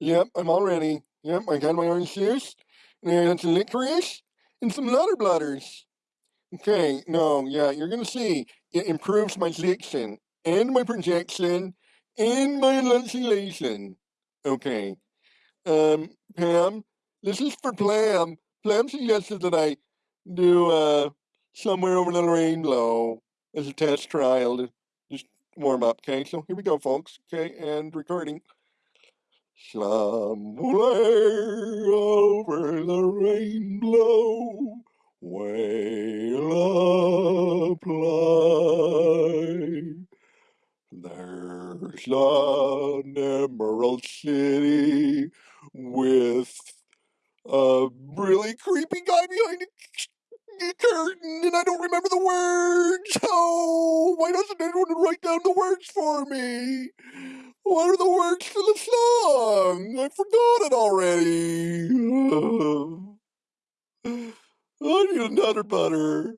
Yep, I'm all ready. Yep, I got my orange juice, some licorice, and some Nutter Butters. Okay, no, yeah, you're gonna see. It improves my diction, and my projection, and my enunciation. Okay. Um, Pam, this is for Plam. Plam suggested that I do, uh, Somewhere Over the Rainbow as a test trial to just warm up, okay? So here we go, folks, okay? And recording. Somewhere over the rainbow, will apply. There's an emerald city with a really creepy guy behind a curtain, and I don't remember the words. Oh, why doesn't anyone write down the words for me? What are the words to the I forgot it already. I need another butter.